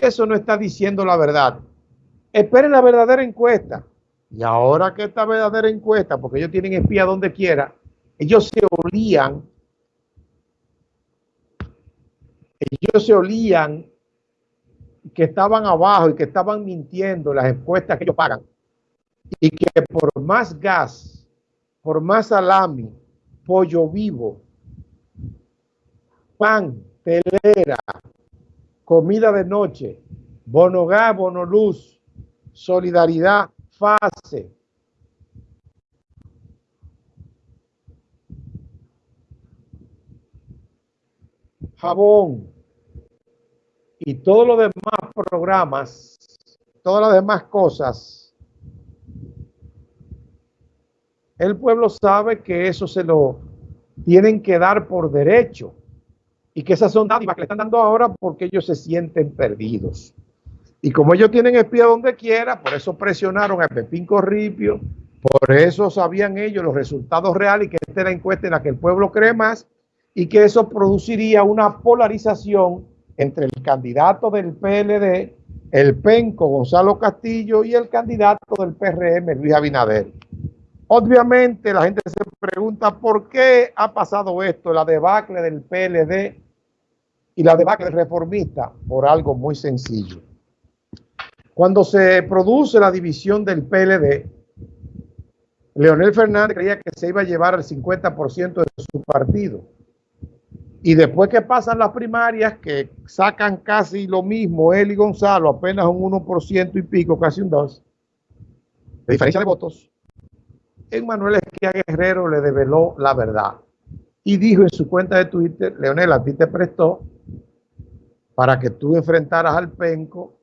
eso no está diciendo la verdad. Esperen la verdadera encuesta. Y ahora que esta verdadera encuesta, porque ellos tienen espía donde quiera, ellos se olían, ellos se olían que estaban abajo y que estaban mintiendo las encuestas que ellos pagan. Y que por más gas, por más salami, pollo vivo, pan, telera, comida de noche, bono gas, bono luz, solidaridad, fase. Jabón y todos los demás programas, todas las demás cosas, el pueblo sabe que eso se lo tienen que dar por derecho y que esas son dádivas que le están dando ahora porque ellos se sienten perdidos. Y como ellos tienen espía donde quiera, por eso presionaron a Pepín Corripio, por eso sabían ellos los resultados reales y que esta es la encuesta en la que el pueblo cree más y que eso produciría una polarización entre el candidato del PLD, el penco Gonzalo Castillo y el candidato del PRM, Luis Abinader. Obviamente la gente se pregunta por qué ha pasado esto, la debacle del PLD y la debacle reformista, por algo muy sencillo. Cuando se produce la división del PLD, Leonel Fernández creía que se iba a llevar el 50% de su partido. Y después que pasan las primarias, que sacan casi lo mismo él y Gonzalo, apenas un 1% y pico, casi un 2%, de diferencia de votos, Manuel Esquia Guerrero le develó la verdad. Y dijo en su cuenta de Twitter, Leonel, a ti te prestó para que tú enfrentaras al penco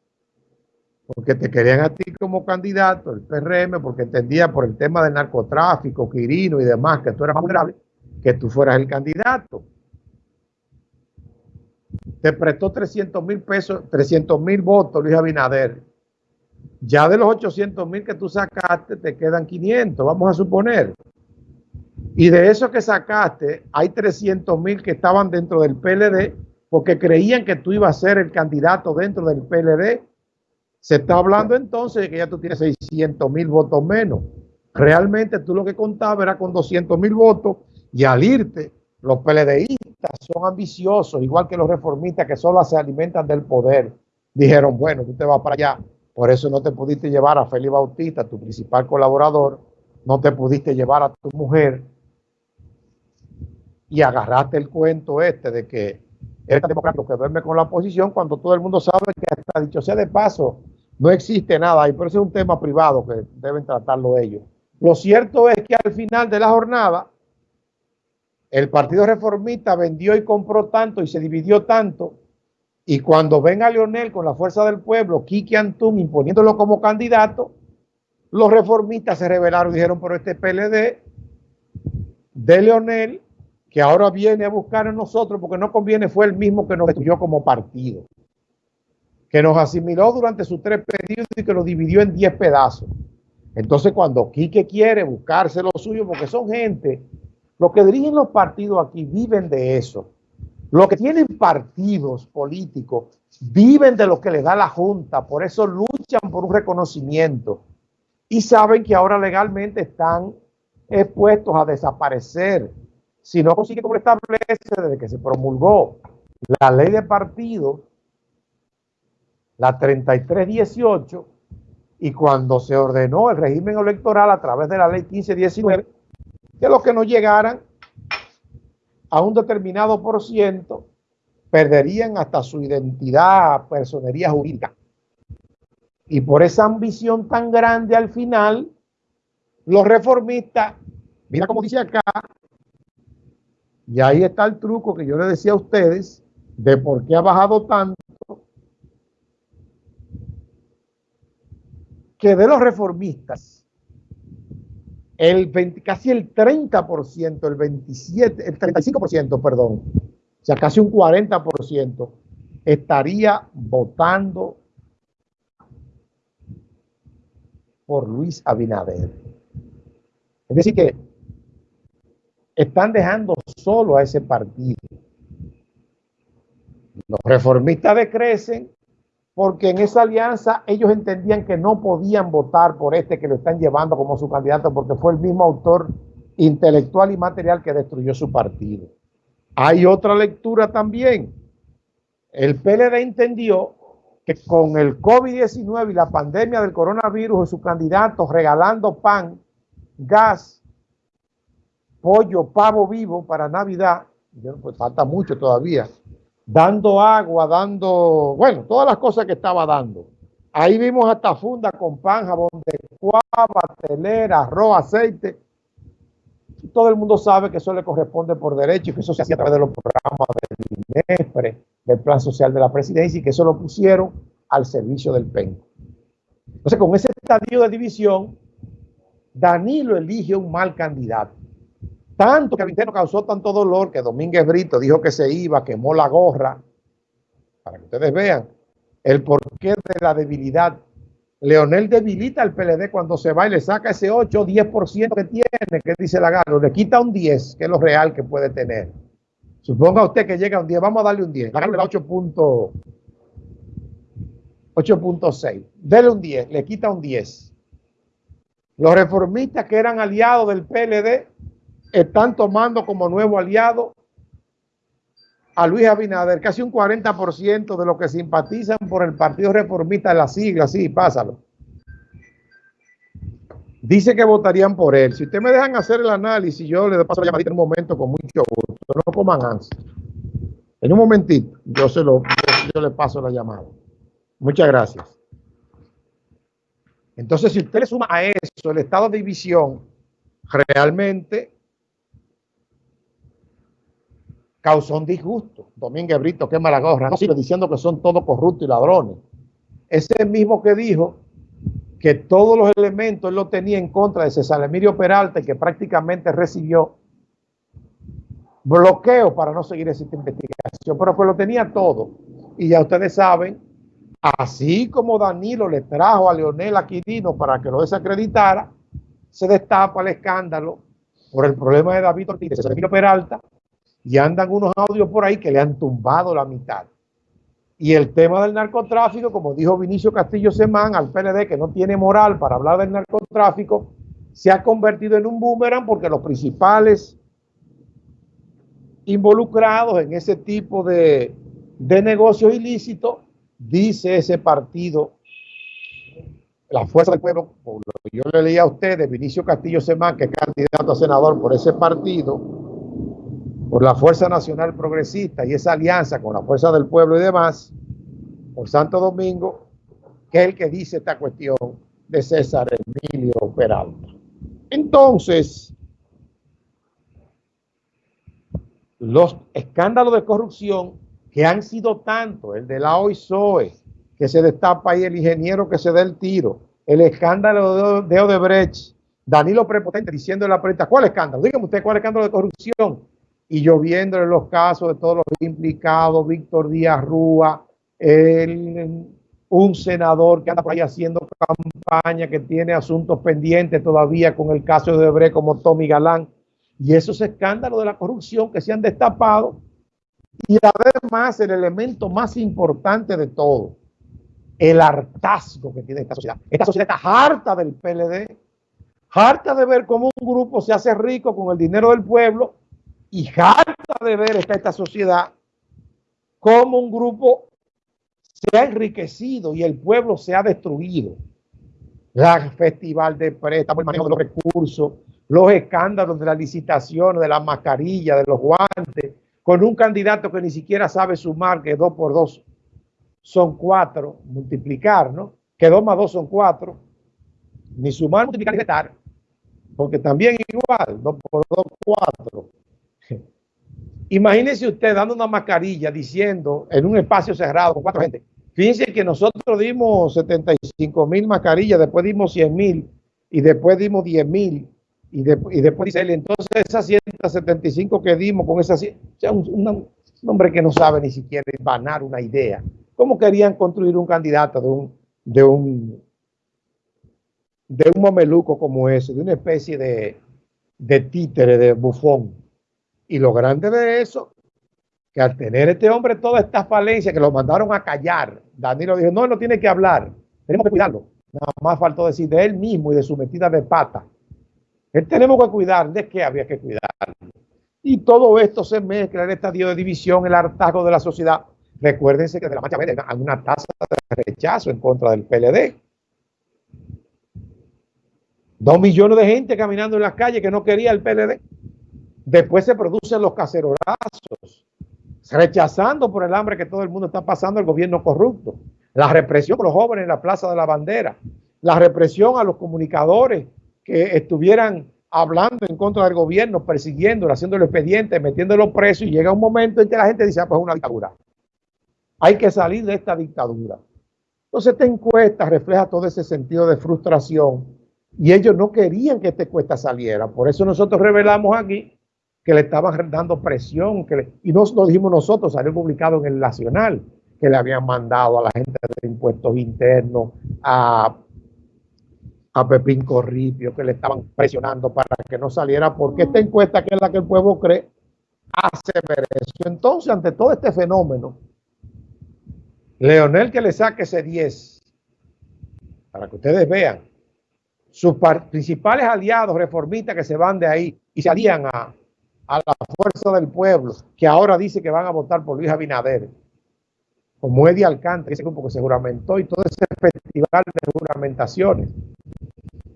porque te querían a ti como candidato, el PRM, porque entendía por el tema del narcotráfico, Quirino y demás, que tú eras vulnerable, que tú fueras el candidato. Te prestó 300 mil pesos, 300 mil votos Luis Abinader. Ya de los 800 mil que tú sacaste, te quedan 500, vamos a suponer. Y de eso que sacaste, hay 300 mil que estaban dentro del PLD porque creían que tú ibas a ser el candidato dentro del PLD se está hablando entonces de que ya tú tienes 600 mil votos menos. Realmente tú lo que contabas era con 200 mil votos y al irte, los PLDistas son ambiciosos, igual que los reformistas que solo se alimentan del poder. Dijeron, bueno, tú te vas para allá. Por eso no te pudiste llevar a Félix Bautista, tu principal colaborador. No te pudiste llevar a tu mujer. Y agarraste el cuento este de que eres democrático que duerme con la oposición cuando todo el mundo sabe que hasta dicho sea de paso, no existe nada y por eso es un tema privado que deben tratarlo ellos. Lo cierto es que al final de la jornada, el Partido Reformista vendió y compró tanto y se dividió tanto. Y cuando venga Leonel con la fuerza del pueblo, Kiki Antún imponiéndolo como candidato, los reformistas se rebelaron y dijeron, pero este PLD de Leonel, que ahora viene a buscar en nosotros porque no conviene, fue el mismo que nos destruyó como partido que nos asimiló durante sus tres periodos y que lo dividió en diez pedazos. Entonces, cuando Quique quiere buscarse lo suyo, porque son gente, los que dirigen los partidos aquí viven de eso. Los que tienen partidos políticos viven de lo que les da la Junta, por eso luchan por un reconocimiento y saben que ahora legalmente están expuestos a desaparecer si no consigue como establece desde que se promulgó la ley de partidos la 3318, y cuando se ordenó el régimen electoral a través de la ley 1519, que los que no llegaran a un determinado por ciento perderían hasta su identidad, personería jurídica. Y por esa ambición tan grande al final, los reformistas, mira como dice acá, y ahí está el truco que yo le decía a ustedes de por qué ha bajado tanto que de los reformistas, el casi el 30%, el 27, el 35%, perdón, o sea, casi un 40% estaría votando por Luis Abinader. Es decir, que están dejando solo a ese partido. Los reformistas decrecen porque en esa alianza ellos entendían que no podían votar por este que lo están llevando como su candidato, porque fue el mismo autor intelectual y material que destruyó su partido. Hay otra lectura también. El PLD entendió que con el COVID-19 y la pandemia del coronavirus, su candidato regalando pan, gas, pollo, pavo vivo para Navidad, pues falta mucho todavía, dando agua, dando, bueno, todas las cosas que estaba dando. Ahí vimos hasta funda con pan, jabón de cuava, telera, arroz, aceite. Todo el mundo sabe que eso le corresponde por derecho y que eso se hacía a través de los programas del INEFRE, del Plan Social de la Presidencia y que eso lo pusieron al servicio del PEN. Entonces, con ese estadio de división, Danilo elige un mal candidato. Tanto que a interno causó tanto dolor que Domínguez Brito dijo que se iba, quemó la gorra, para que ustedes vean el porqué de la debilidad. Leonel debilita al PLD cuando se va y le saca ese 8 o 10% que tiene, que dice la gana, le quita un 10, que es lo real que puede tener. Suponga usted que llega un 10, vamos a darle un 10, la le da 8.6, dele un 10, le quita un 10. Los reformistas que eran aliados del PLD están tomando como nuevo aliado a Luis Abinader, casi un 40% de los que simpatizan por el Partido Reformista la sigla, sí, pásalo. Dice que votarían por él. Si ustedes me dejan hacer el análisis, yo le paso la llamadita en un momento con mucho gusto. No coman ansia. En un momentito, yo se lo, yo le paso la llamada. Muchas gracias. Entonces, si usted le suma a eso el estado de división, realmente causó un disgusto. Domínguez Brito quema la gorra, no sigue diciendo que son todos corruptos y ladrones. Ese mismo que dijo que todos los elementos él lo tenía en contra de César Emilio Peralta y que prácticamente recibió bloqueo para no seguir esa investigación, pero que lo tenía todo. Y ya ustedes saben, así como Danilo le trajo a Leonel Aquilino para que lo desacreditara, se destapa el escándalo por el problema de David Ortiz y César Emilio Peralta, y andan unos audios por ahí que le han tumbado la mitad. Y el tema del narcotráfico, como dijo Vinicio Castillo Semán al PLD, que no tiene moral para hablar del narcotráfico, se ha convertido en un boomerang porque los principales involucrados en ese tipo de, de negocios ilícitos, dice ese partido, la Fuerza del Pueblo, yo le leí a ustedes, Vinicio Castillo Semán, que es candidato a senador por ese partido, por la Fuerza Nacional Progresista y esa alianza con la Fuerza del Pueblo y demás, por Santo Domingo, que es el que dice esta cuestión de César Emilio Peralta. Entonces, los escándalos de corrupción que han sido tanto, el de la OISOE, que se destapa ahí el ingeniero que se da el tiro, el escándalo de Odebrecht, Danilo Prepotente diciendo en la prensa, ¿cuál escándalo? Dígame usted, ¿cuál escándalo de corrupción? Y lloviendo en los casos de todos los implicados, Víctor Díaz Rúa, un senador que anda por ahí haciendo campaña, que tiene asuntos pendientes todavía con el caso de Debre como Tommy Galán, y esos escándalos de la corrupción que se han destapado, y además el elemento más importante de todo, el hartazgo que tiene esta sociedad. Esta sociedad está harta del PLD, harta de ver cómo un grupo se hace rico con el dinero del pueblo y harta de ver está esta sociedad como un grupo se ha enriquecido y el pueblo se ha destruido. La festival de préstamos, el manejo de los recursos, los escándalos de la licitación, de la mascarilla, de los guantes, con un candidato que ni siquiera sabe sumar, que dos por dos son cuatro, multiplicar, ¿no? Que dos más dos son cuatro, ni sumar, multiplicar y restar, porque también igual, dos por dos, cuatro. Imagínese usted dando una mascarilla diciendo en un espacio cerrado con cuatro gente. Fíjense que nosotros dimos 75 mil mascarillas, después dimos 100 mil y después dimos 10 mil y, y, después dice él, entonces esas 175 que dimos con esas, o sea, un, hombre que no sabe ni siquiera ganar una idea. ¿Cómo querían construir un candidato de un, de un, de un mameluco como ese, de una especie de, de títere, de bufón? Y lo grande de eso, que al tener este hombre toda esta falencia, que lo mandaron a callar, Danilo dijo, no, no tiene que hablar, tenemos que cuidarlo. Nada más faltó decir de él mismo y de su metida de pata. Él tenemos que cuidar, ¿de qué había que cuidar? Y todo esto se mezcla en este estadio de división, el hartazgo de la sociedad. Recuérdense que de la marcha verde hay una tasa de rechazo en contra del PLD. Dos millones de gente caminando en las calles que no quería el PLD. Después se producen los cacerorazos, rechazando por el hambre que todo el mundo está pasando el gobierno corrupto. La represión a los jóvenes en la Plaza de la Bandera. La represión a los comunicadores que estuvieran hablando en contra del gobierno, persiguiéndolo, haciendo el expediente, metiéndolo preso y llega un momento en que la gente dice, ah, pues es una dictadura. Hay que salir de esta dictadura. Entonces esta encuesta refleja todo ese sentido de frustración y ellos no querían que esta encuesta saliera. Por eso nosotros revelamos aquí que le estaban dando presión que y no lo dijimos nosotros, salió publicado en el Nacional que le habían mandado a la gente de impuestos internos, a a Pepín Corripio, que le estaban presionando para que no saliera, porque esta encuesta, que es la que el pueblo cree, hace ver eso. Entonces, ante todo este fenómeno, Leonel que le saque ese 10, para que ustedes vean, sus principales aliados reformistas que se van de ahí y se alían a, a la fuerza del pueblo, que ahora dice que van a votar por Luis Abinader, como Eddie Alcántara, ese grupo que se juramentó y todo ese festival de juramentaciones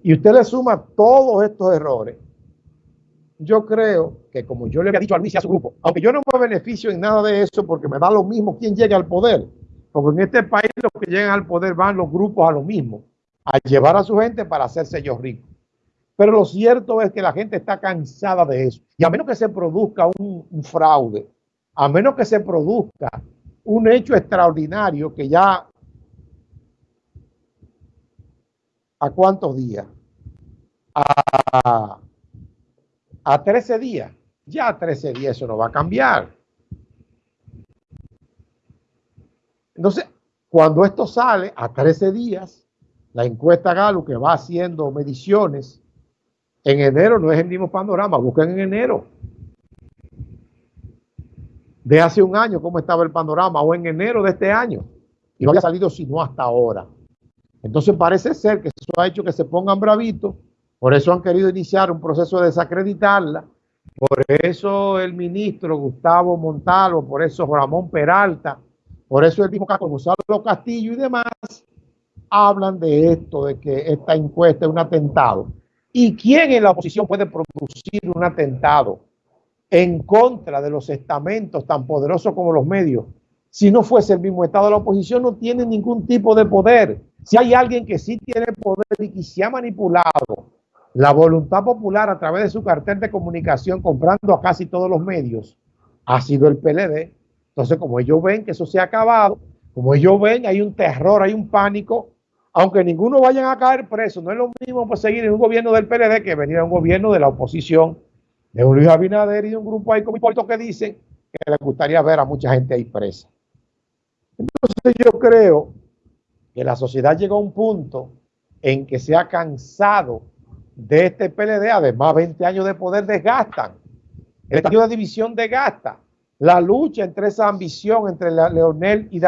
y usted le suma todos estos errores, yo creo que como yo le había dicho a Luis a su grupo, aunque yo no me beneficio en nada de eso porque me da lo mismo quién llegue al poder, porque en este país los que llegan al poder van los grupos a lo mismo, a llevar a su gente para hacerse ellos ricos. Pero lo cierto es que la gente está cansada de eso. Y a menos que se produzca un, fraude, a menos que se produzca un hecho extraordinario que ya ¿A cuántos días? A, a 13 días. Ya a 13 días eso no va a cambiar. Entonces, cuando esto sale a 13 días, la encuesta Galo que va haciendo mediciones, en enero no es el mismo panorama, busquen en enero. De hace un año cómo estaba el panorama, o en enero de este año. Y no había salido sino hasta ahora. Entonces parece ser que eso ha hecho que se pongan bravitos, por eso han querido iniciar un proceso de desacreditarla, por eso el ministro Gustavo Montalvo, por eso Ramón Peralta, por eso el mismo Gonzalo Castillo y demás, hablan de esto, de que esta encuesta es un atentado. ¿Y quién en la oposición puede producir un atentado en contra de los estamentos tan poderosos como los medios? Si no fuese el mismo Estado, la oposición no tiene ningún tipo de poder. Si hay alguien que sí tiene poder y que se ha manipulado la voluntad popular a través de su cartel de comunicación comprando a casi todos los medios, ha sido el PLD. Entonces, como ellos ven que eso se ha acabado, como ellos ven, hay un terror, hay un pánico, aunque ninguno vayan a caer preso, no es lo mismo pues, seguir en un gobierno del PLD que venir a un gobierno de la oposición, de un Luis Abinader y de un grupo ahí como que dicen que le gustaría ver a mucha gente ahí presa. Entonces yo creo que la sociedad llegó a un punto en que se ha cansado de este PLD, además 20 años de poder desgastan, el estadio de división desgasta, la lucha entre esa ambición entre Leonel y Daniel